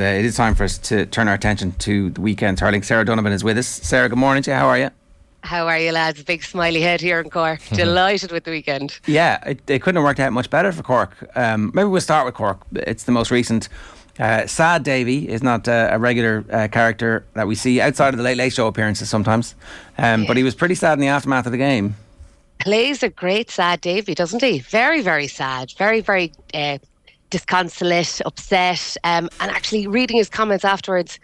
Uh, it is time for us to turn our attention to the weekend hurling. Sarah Donovan is with us. Sarah, good morning to you. How are you? How are you, lads? Big smiley head here in Cork. Delighted with the weekend. Yeah, it, it, couldn't have worked out much better for Cork. Um, maybe we'll start with Cork. It's the most recent. Uh, Sad Davy is not uh, a regular uh, character that we see outside of the Late Late Show appearances sometimes, um, yeah. but he was pretty sad in the aftermath of the game. Plays a great Sad Davy, doesn't he? Very, very sad. Very, very uh, disconsolate, upset, um, and actually reading his comments afterwards,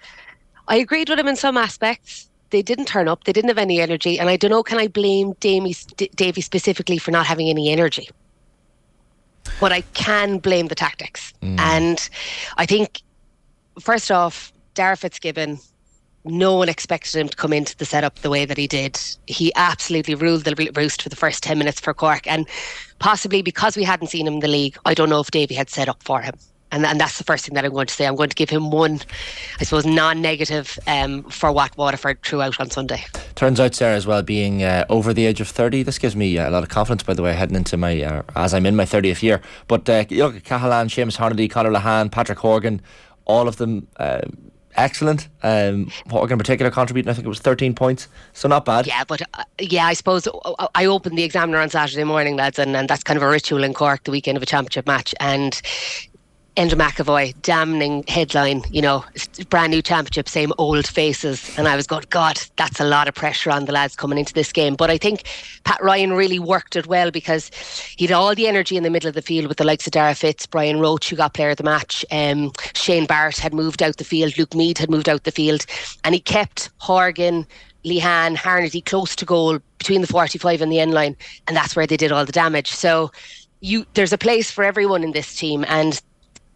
I agreed with him in some aspects. They didn't turn up. They didn't have any energy, and I don't know. Can I blame Davy, Davy specifically for not having any energy? But I can blame the tactics, mm. and I think first off, Darragh Fitzgibbon no one expected him to come into the setup the way that he did. He absolutely ruled the roost for the first 10 minutes for Cork. And possibly because we hadn't seen him in the league, I don't know if Davy had set up for him. And, and that's the first thing that I'm going to say. I'm going to give him one, I suppose, non-negative um, for what Waterford threw out on Sunday. Turns out, Sarah, as well, being uh, over the age of 30, this gives me a lot of confidence, by the way, heading into my, uh, as I'm in my 30th year. But uh, you Cahalane, Seamus Harnedy, Conor Lehane, Patrick Horgan, all of them uh, excellent. Um, Horgan in particular contributing, I think it was 13 points, so not bad. Yeah, but uh, yeah, I suppose uh, I opened the Examiner on Saturday morning, lads, and, and that's kind of a ritual in Cork, the weekend of a championship match, and Enda McEvoy, damning headline, you know, brand new championship, same old faces. And I was going, God, that's a lot of pressure on the lads coming into this game. But I think Pat Ryan really worked it well because he had all the energy in the middle of the field with the likes of Darragh Fitz, Brian Roche, who got player of the match. Um, Shane Barrett had moved out the field, Luke Meade had moved out the field. And he kept Horgan, Lehane, Harnedy close to goal between the 45 and the end line. And that's where they did all the damage. So you there's a place for everyone in this team and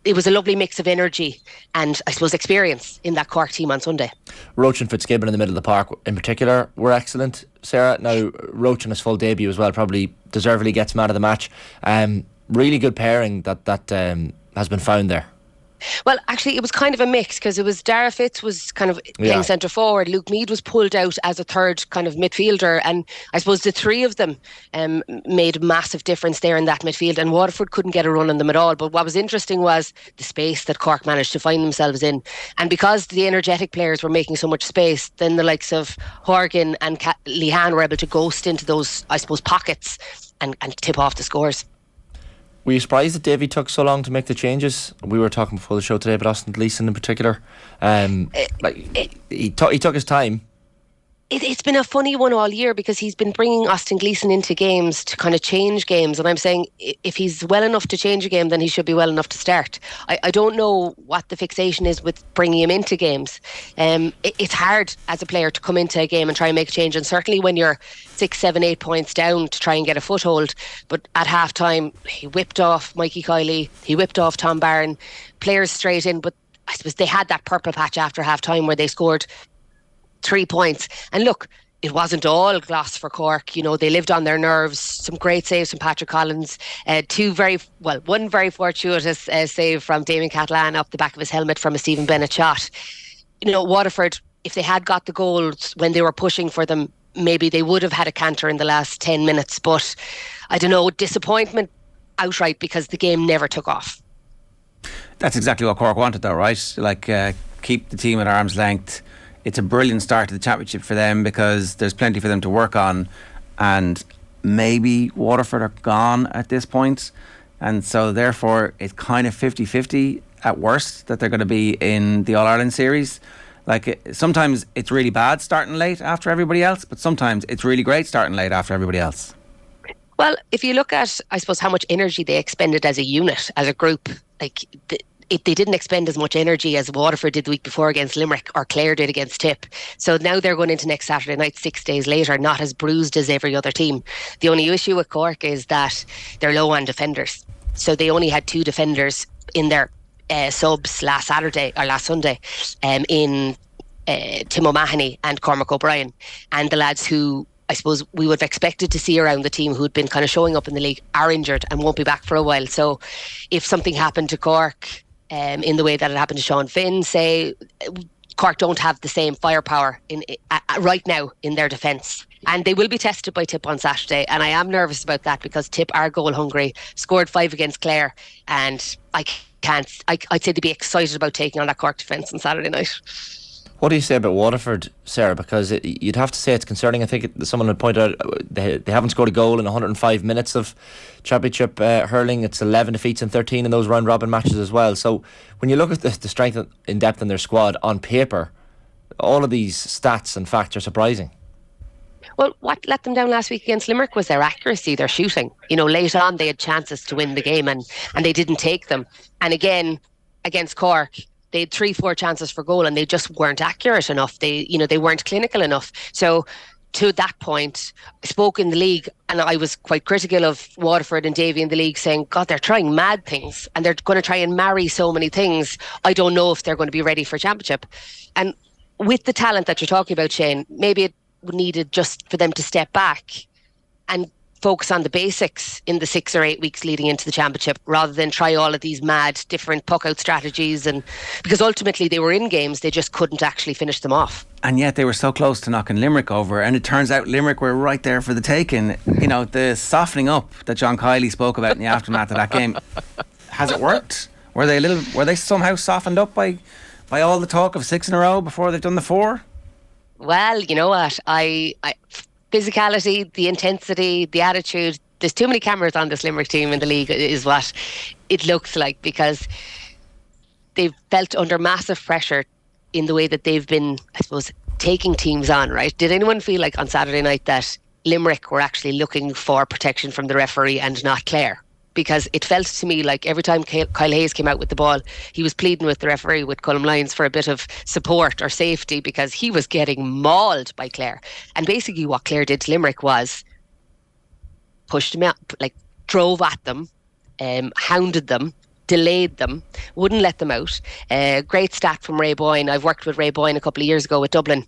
it was a lovely mix of energy and I suppose experience in that Cork team on Sunday. Roche and Fitzgibbon in the middle of the park in particular were excellent. Sarah, now Roche in his full debut as well probably deservedly gets man of the match. Um, really good pairing that that um, has been found there. Well, actually, it was kind of a mix because it was Darragh Fitz was kind of playing yeah. centre forward. Luke Meade was pulled out as a third kind of midfielder, and I suppose the three of them um, made a massive difference there in that midfield. And Waterford couldn't get a run on them at all. But what was interesting was the space that Cork managed to find themselves in, and because the energetic players were making so much space, then the likes of Horgan and Lehane were able to ghost into those, I suppose, pockets and, and tip off the scores. Were you surprised that Davy took so long to make the changes? We were talking before the show today about Austin Gleeson in particular. Um, it, like it, he, t- he took his time it, has been a funny one all year because he's been bringing Austin Gleeson into games to kind of change games. And I'm saying if he's well enough to change a game, then he should be well enough to start. I, I don't know what the fixation is with bringing him into games. Um, it, it's hard as a player to come into a game and try and make a change. And certainly when you're six, seven, eight points down to try and get a foothold. But at half time, he whipped off Mikey Kiely, he whipped off Tom Barron, players straight in. But I suppose they had that purple patch after half time where they scored three points. And look, it wasn't all glass for Cork. You know, they lived on their nerves. Some great saves from Patrick Collins. Uh, two very, well, one very fortuitous uh, save from Damien Cahalane off the back of his helmet from a Stephen Bennett shot. You know, Waterford, if they had got the goals when they were pushing for them, maybe they would have had a canter in the last 10 minutes. But I don't know, disappointment outright because the game never took off. That's exactly what Cork wanted, though, right? Like, uh, keep the team at arm's length it's a brilliant start to the championship for them because there's plenty for them to work on, and maybe Waterford are gone at this point, and so therefore it's kind of 50-50 at worst that they're going to be in the All Ireland series. Like sometimes it's really bad starting late after everybody else, but sometimes it's really great starting late after everybody else. Well, if you look at, I suppose, how much energy they expended as a unit, as a group, like the, it, they didn't expend as much energy as Waterford did the week before against Limerick or Clare did against Tip. So now they're going into next Saturday night, six days later, not as bruised as every other team. The only issue with Cork is that they're low on defenders. So they only had two defenders in their uh, subs last Saturday or last Sunday um, in uh, Tim O'Mahony and Cormac O'Brien. And the lads who I suppose we would have expected to see around the team who'd been kind of showing up in the league are injured and won't be back for a while. So if something happened to Cork um, in the way that it happened to Sean Finn. Say Cork don't have the same firepower in uh, right now in their defence. And they will be tested by Tip on Saturday. And I am nervous about that because Tip are goal hungry, scored five against Clare. And I can't. I, I'd say they'd be excited about taking on that Cork defence on Saturday night. What do you say about Waterford, Sarah? Because it, you'd have to say it's concerning. I think it, someone had pointed out uh, they, they haven't scored a goal in 105 minutes of championship uh, hurling. It's 11 defeats and 13 in those round robin matches as well. So when you look at the, the strength in depth in their squad on paper, all of these stats and facts are surprising. Well, what let them down last week against Limerick was their accuracy, their shooting. You know, late on they had chances to win the game and and they didn't take them. And again, against Cork, they had three, four chances for goal and they just weren't accurate enough. They, you know, they weren't clinical enough. So to that point, I spoke in the league and I was quite critical of Waterford and Davy in the league saying, God, they're trying mad things and they're going to try and marry so many things. I don't know if they're going to be ready for championship. And with the talent that you're talking about, Shane, maybe it needed just for them to step back and focus on the basics in the six or eight weeks leading into the championship rather than try all of these mad different puck out strategies and because ultimately they were in games they just couldn't actually finish them off. And yet they were so close to knocking Limerick over and it turns out Limerick were right there for the taking you know the softening up that John Kiely spoke about in the aftermath of that game. Has it worked? Were they a little were they somehow softened up by by all the talk of six in a row before they've done the four? Well you know what? I, I physicality, the intensity, the attitude. There's too many cameras on this Limerick team in the league, is what it looks like because they've felt under massive pressure in the way that they've been, I suppose, taking teams on, right? Did anyone feel like on Saturday night that Limerick were actually looking for protection from the referee and not Clare? Because it felt to me like every time Kyle Hayes came out with the ball, he was pleading with the referee, with Colm Lyons, for a bit of support or safety because he was getting mauled by Clare. And basically, what Clare did to Limerick was pushed them out, like drove at them, um, hounded them, delayed them, wouldn't let them out. Uh, great stat from Ray Boyne. I've worked with Ray Boyne a couple of years ago with Dublin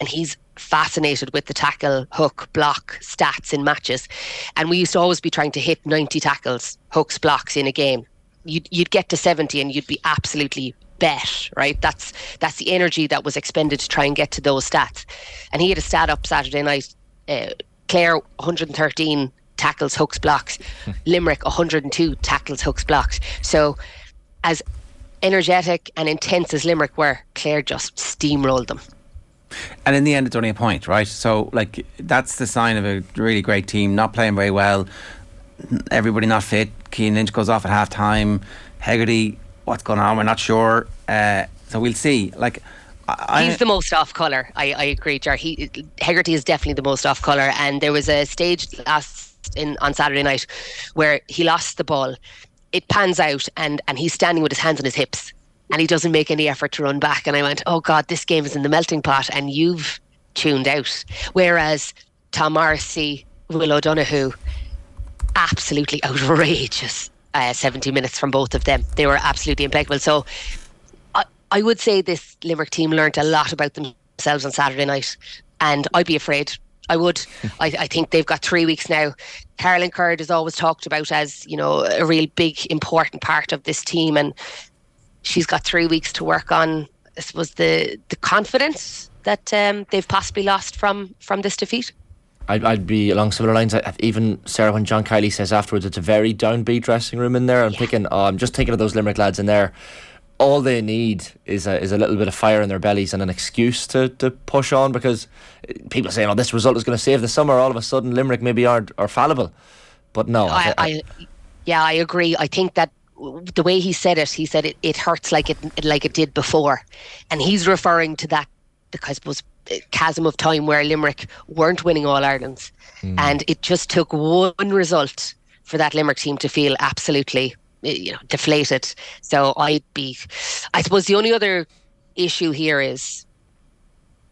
and he's fascinated with the tackle, hook, block stats in matches. And we used to always be trying to hit 90 tackles, hooks, blocks in a game. You'd, you'd get to 70 and you'd be absolutely bet, right? That's that's the energy that was expended to try and get to those stats. And he had a stat up Saturday night. Uh, Clare 113 tackles, hooks, blocks. Limerick 102 tackles, hooks, blocks. So as energetic and intense as Limerick were, Clare just steamrolled them. And in the end, it's only a point, right? So, like, that's the sign of a really great team not playing very well. Everybody not fit. Cian Lynch goes off at half time. Hegarty, what's going on? We're not sure. Uh, so we'll see. Like, I, he's the most off colour. I, I agree, Jar. He Hegarty is definitely the most off colour. And there was a stage last in on Saturday night where he lost the ball. It pans out, and and he's standing with his hands on his hips and he doesn't make any effort to run back. And I went, oh God, this game is in the melting pot and you've tuned out. Whereas Tom Morrissey, Will O'Donoghue, absolutely outrageous uh, 70 minutes from both of them. They were absolutely impeccable. So I, I would say this Limerick team learned a lot about themselves on Saturday night. And I'd be afraid I would. I, I, think they've got three weeks now. Caroline Currid is always talked about as, you know, a real big, important part of this team. And she's got three weeks to work on. I suppose the the confidence that um, they've possibly lost from from this defeat. I'd, I'd be along similar lines. Even Sarah, when John Kiely says afterwards, it's a very downbeat dressing room in there. I'm yeah. thinking, oh, I'm just thinking of those Limerick lads in there. All they need is a, is a little bit of fire in their bellies and an excuse to, to push on because people are saying, oh, this result is going to save the summer. All of a sudden, Limerick maybe aren't are fallible. But no. I, I, I, yeah, I agree. I think that the way he said it, he said it, it hurts like it like it did before, and he's referring to that because it was chasm of time where Limerick weren't winning all Irelands, mm. and it just took one result for that Limerick team to feel absolutely you know deflated. So I'd be, I suppose the only other issue here is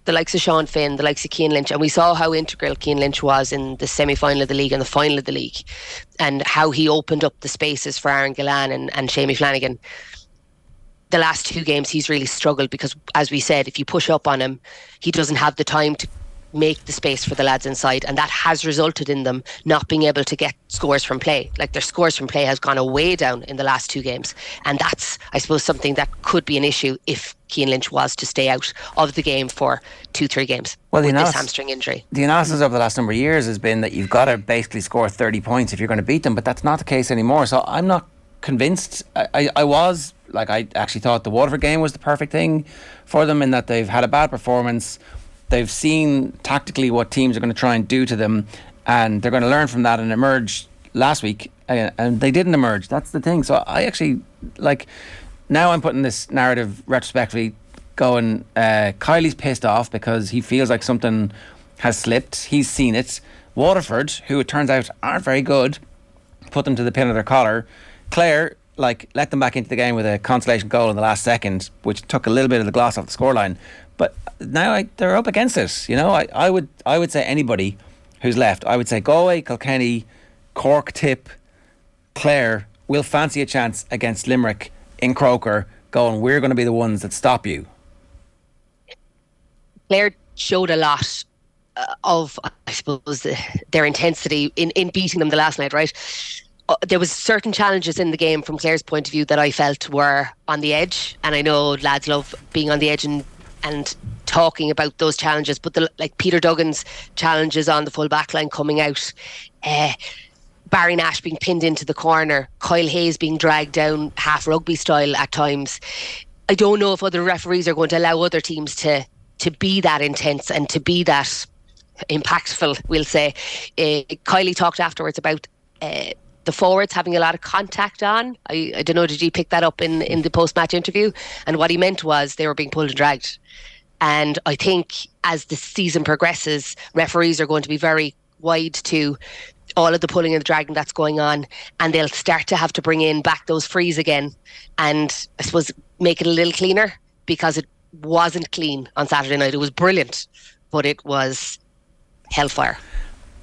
the likes of Sean Finn, the likes of Cian Lynch, and we saw how integral Cian Lynch was in the semi final of the league and the final of the league, and how he opened up the spaces for Aaron Gillane and, and Seamie Flanagan. The last two games, he's really struggled because, as we said, if you push up on him, he doesn't have the time to make the space for the lads inside, and that has resulted in them not being able to get scores from play. Like their scores from play has gone away down in the last two games, and that's, I suppose, something that could be an issue if Cian Lynch was to stay out of the game for two, three games well, with analysis, this hamstring injury. The analysis over the last number of years has been that you've got to basically score 30 points if you're going to beat them, but that's not the case anymore. So I'm not convinced. I, I, I was like I actually thought the Waterford game was the perfect thing for them in that they've had a bad performance. They've seen tactically what teams are going to try and do to them, and they're going to learn from that and emerge last week. Uh, and they didn't emerge. That's the thing. So I actually like now I'm putting this narrative retrospectively going. Uh, Kiely's pissed off because he feels like something has slipped. He's seen it. Waterford, who it turns out aren't very good, put them to the pin of their collar. Clare, like, let them back into the game with a consolation goal in the last second, which took a little bit of the gloss off the scoreline. Now I, they're up against it. You know, I, I would I would say anybody who's left, I would say Galway, Kilkenny, Cork, Tip, Clare will fancy a chance against Limerick in Croker, going, we're going to be the ones that stop you. Clare showed a lot uh, of, I suppose, their intensity in, in beating them the last night, right? Uh, there was certain challenges in the game from Clare's point of view that I felt were on the edge, and I know lads love being on the edge and and talking about those challenges. But the like Peter Duggan's challenges on the full back line coming out, uh, Barry Nash being pinned into the corner, Kyle Hayes being dragged down half rugby style at times. I don't know if other referees are going to allow other teams to to be that intense and to be that impactful. We'll say. Uh, Kiely talked afterwards about. Uh, the forwards having a lot of contact on. I, I don't know, did you pick that up in, in the post match interview? And what he meant was they were being pulled and dragged. And I think as the season progresses, referees are going to be very wide to all of the pulling and the dragging that's going on, and they'll start to have to bring in back those frees again, and I suppose make it a little cleaner because it wasn't clean on Saturday night. It was brilliant, but it was hellfire.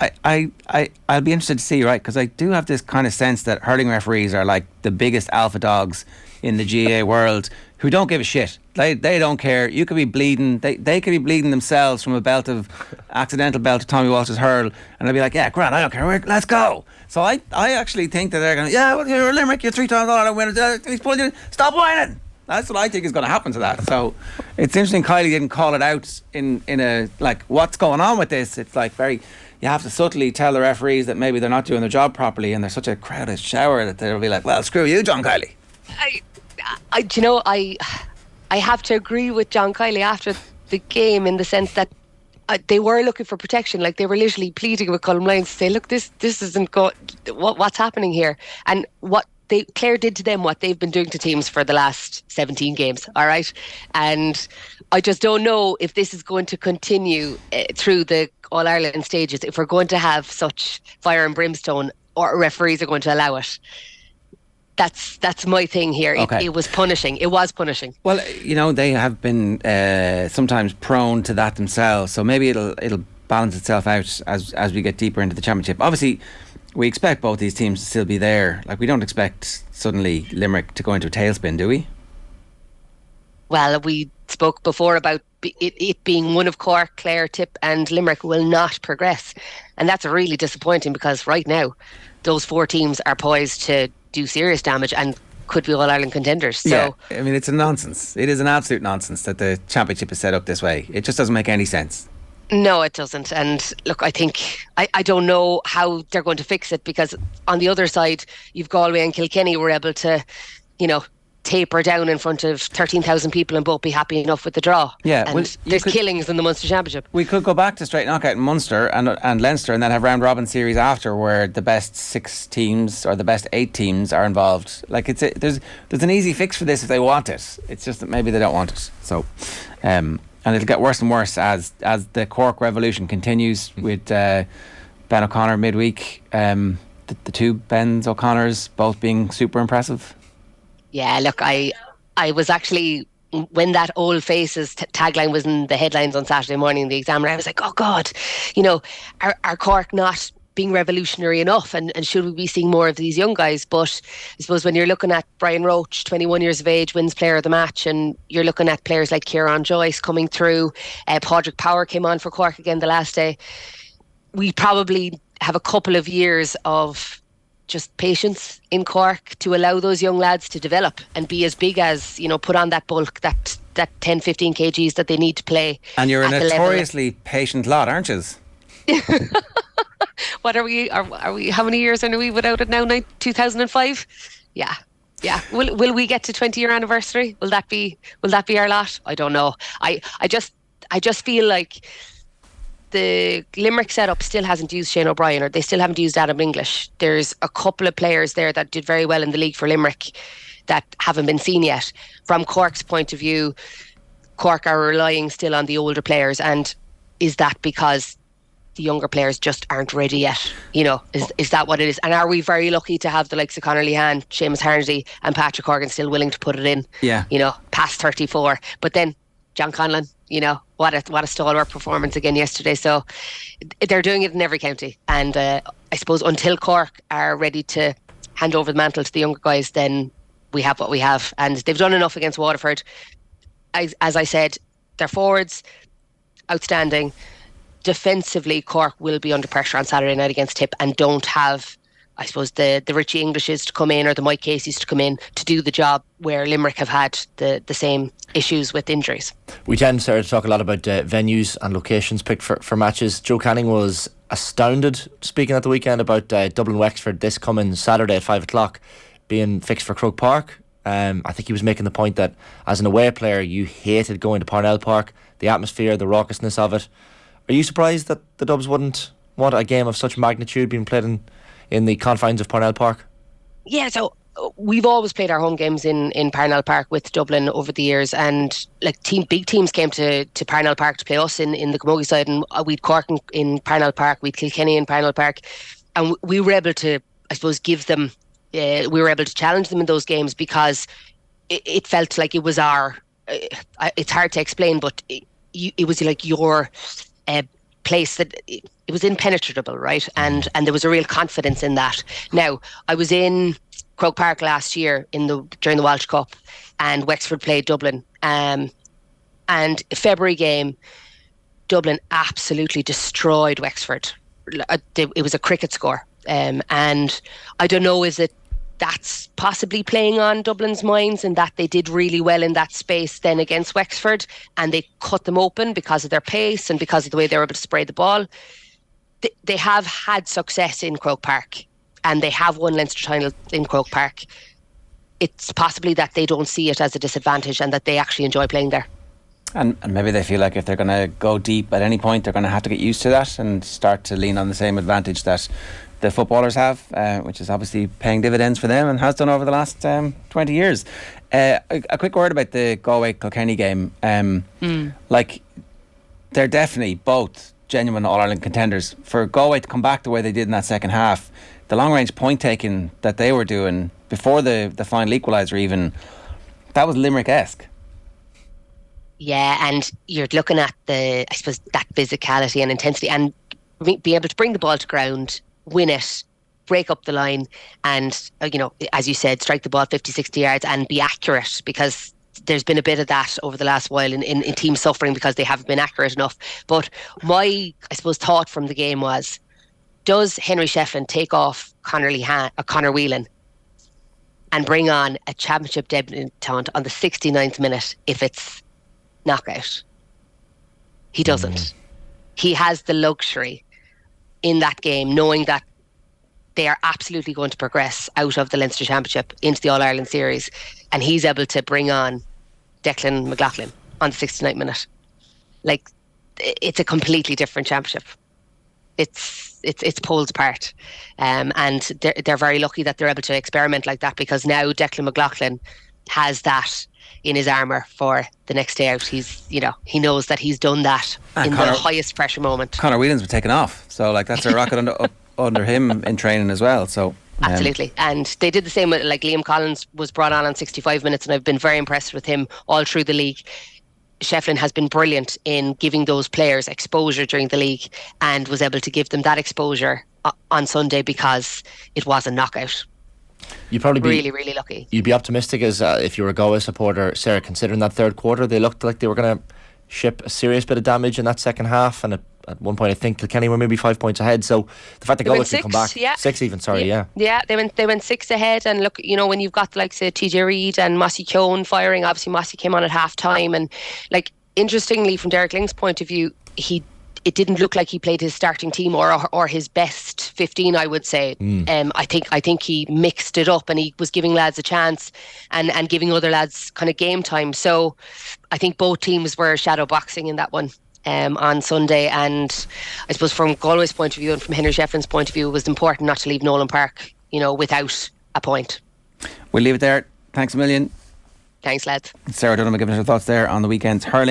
I, I, I, I'll be interested to see, right? Because I do have this kind of sense that hurling referees are like the biggest alpha dogs in the GAA world who don't give a shit. They, they don't care. You could be bleeding. They, they could be bleeding themselves from a belt of accidental belt of Tommy Walsh's hurl, and they'll be like, "Yeah, Grant, I don't care. Let's go." So I, I actually think that they're going, to "Yeah, well, you're a Limerick. You're three times all out winners. Uh, he's pulling you. Stop whining." That's what I think is going to happen to that. So it's interesting. Kiely didn't call it out in in a like what's going on with this. It's like very you have to subtly tell the referees that maybe they're not doing their job properly and there's such a crowded shower that they'll be like, well, screw you, John Kiely. I, I, you know, I, I have to agree with John Kiely after the game in the sense that uh, they were looking for protection. Like they were literally pleading with Colm Lyons to say, "Look, this this isn't go- what what's happening here." And what they Clare did to them what they've been doing to teams for the last 17 games. All right, and I just don't know if this is going to continue uh, through the All Ireland stages. If we're going to have such fire and brimstone, or referees are going to allow it. That's that's my thing here. Okay. It, it, was punishing. It was punishing. Well, you know they have been uh, sometimes prone to that themselves. So maybe it'll it'll balance itself out as as we get deeper into the championship. Obviously, we expect both these teams to still be there. Like we don't expect suddenly Limerick to go into a tailspin, do we? Well, we spoke before about it, it, being one of Cork, Clare, Tip, and Limerick will not progress. And that's really disappointing because right now, those four teams are poised to do serious damage and could be All Ireland contenders. So, yeah, I mean, it's a nonsense. It is an absolute nonsense that the championship is set up this way. It just doesn't make any sense. No, it doesn't. And look, I think I, I don't know how they're going to fix it because on the other side, you've Galway and Kilkenny were able to, you know, taper down in front of 13,000 people and both be happy enough with the draw. Yeah. And well, there's could, killings in the Munster Championship. We could go back to straight knockout in Munster and, and Leinster and then have round robin series after where the best six teams or the best eight teams are involved. Like it's a, there's there's an easy fix for this if they want it. It's just that maybe they don't want it. So um, and it'll get worse and worse as as the Cork revolution continues with uh, Ben O'Connor midweek. Um, the, the two Bens O'Connors both being super impressive. Yeah, look, I I was actually when that old faces t- tagline was in the headlines on Saturday morning, the examiner, I was like, oh God, you know, are, are Cork not being revolutionary enough and, and should we be seeing more of these young guys? But I suppose when you're looking at Brian Roche, 21 years of age, wins player of the match, and you're looking at players like Kieran Joyce coming through, uh, Padraig Power came on for Cork again the last day. We probably have a couple of years of just patience in Cork to allow those young lads to develop and be as big as, you know, put on that bulk, that that 10, 15 kgs that they need to play. And you're a notoriously patient lot, aren't you? what are we, are, are we, how many years are we without it now? 2005? Yeah. Yeah. Will will we get to 20 year anniversary? Will that be will that be our lot? I don't know. I I just I just feel like the Limerick setup still hasn't used Shane O'Brien or they still haven't used Adam English. There's a couple of players there that did very well in the league for Limerick that haven't been seen yet. From Cork's point of view, Cork are relying still on the older players and is that because the younger players just aren't ready yet. You know, is is that what it is? And are we very lucky to have the likes of Conor Lehane, Seamus Harnedy, and Patrick Horgan still willing to put it in? Yeah. You know, past thirty four. But then John Conlon, you know, what a what a stalwart performance again yesterday. So they're doing it in every county, and uh, I suppose until Cork are ready to hand over the mantle to the younger guys, then we have what we have, and they've done enough against Waterford. As, as I said, their forwards outstanding defensively, Cork will be under pressure on Saturday night against Tip and don't have, I suppose, the, the Richie Englishes to come in or the Mike Casey's to come in to do the job where Limerick have had the, the same issues with injuries. We tend, Sarah, to talk a lot about uh, venues and locations picked for, for matches. Joe Canning was astounded speaking at the weekend about uh, Dublin Wexford this coming Saturday at 5 o'clock being fixed for Croke Park. Um, I think he was making the point that as an away player, you hated going to Parnell Park, the atmosphere, the raucousness of it. Are you surprised that the Dubs wouldn't want a game of such magnitude being played in, in the confines of Parnell Park? Yeah, so uh, we've always played our home games in in Parnell Park with Dublin over the years, and like team big teams came to to Parnell Park to play us in in the Camogie side, and uh, we'd Cork in, in Parnell Park, we'd Kilkenny in Parnell Park, and we were able to, I suppose, give them. Uh, we were able to challenge them in those games because it, it felt like it was our. Uh, it's hard to explain, but it, it was like your uh, place that it was impenetrable, right? And and there was a real confidence in that. Now I was in Croke Park last year in the during the Walsh Cup, and Wexford played Dublin. Um, and February game, Dublin absolutely destroyed Wexford. Uh, it was a cricket score, um, and I don't know is it that's possibly playing on Dublin's minds and that they did really well in that space then against Wexford and they cut them open because of their pace and because of the way they were able to spray the ball. They, they have had success in Croke Park and they have won Leinster title in Croke Park. It's possibly that they don't see it as a disadvantage and that they actually enjoy playing there. And, and maybe they feel like if they're going to go deep at any point, they're going to have to get used to that and start to lean on the same advantage that the footballers have, uh, which is obviously paying dividends for them and has done over the last um, 20 years. Uh, a, a, quick word about the Galway Kilkenny game. Um, mm. Like, they're definitely both genuine All Ireland contenders. For Galway to come back the way they did in that second half, the long range point taking that they were doing before the, the final equaliser, even, that was Limerick esque. Yeah, and you're looking at the, I suppose, that physicality and intensity and be able to bring the ball to ground win it, break up the line, and, uh, you know, as you said, strike the ball 50, 60 yards and be accurate because there's been a bit of that over the last while in, in, in teams suffering because they haven't been accurate enough. But my, I suppose, thought from the game was does Henry Shefflin take off Conor, Lehane, uh, Conor Whelan and bring on a championship debutant on the 69th minute if it's knockout? He doesn't. Mm. He has the luxury in that game, knowing that they are absolutely going to progress out of the Leinster Championship into the All Ireland Series, and he's able to bring on Declan McLaughlin on the 69th minute. Like, it's a completely different championship. It's it's it's poles apart, um, and they're they're very lucky that they're able to experiment like that because now Declan McLaughlin has that in his armour for the next day out. He's, you know, he knows that he's done that in Conor, the highest pressure moment. Conor Whelan's been taken off, so like that's a rocket under up, under him in training as well. So um, Absolutely. And they did the same with like Liam Collins was brought on on 65 minutes and I've been very impressed with him all through the league. Shefflin has been brilliant in giving those players exposure during the league and was able to give them that exposure uh, on Sunday because it was a knockout. You'd probably be really, really lucky. You'd be optimistic as uh, if you were a Galway supporter, Sarah. Considering that third quarter, they looked like they were going to ship a serious bit of damage in that second half, and at, at one point, I think Kilkenny were maybe five points ahead. So the fact that Galway could come back, yeah. six even, sorry, yeah. yeah, yeah, they went they went six ahead, and look, you know, when you've got like say TJ Reid and Mossy Keoghan firing, obviously Mossy came on at half time, and like interestingly, from Derek Lyng's point of view, he it didn't look like he played his starting team or or his best 15 I would say mm. um, I think I think he mixed it up and he was giving lads a chance and and giving other lads kind of game time so I think both teams were shadow boxing in that one um, on Sunday and I suppose from Galway's point of view and from Henry Shefflin's point of view it was important not to leave Nolan Park you know without a point we'll leave it there thanks a million Thanks, lads. Sarah Dunham giving us her thoughts there on the weekend's hurling.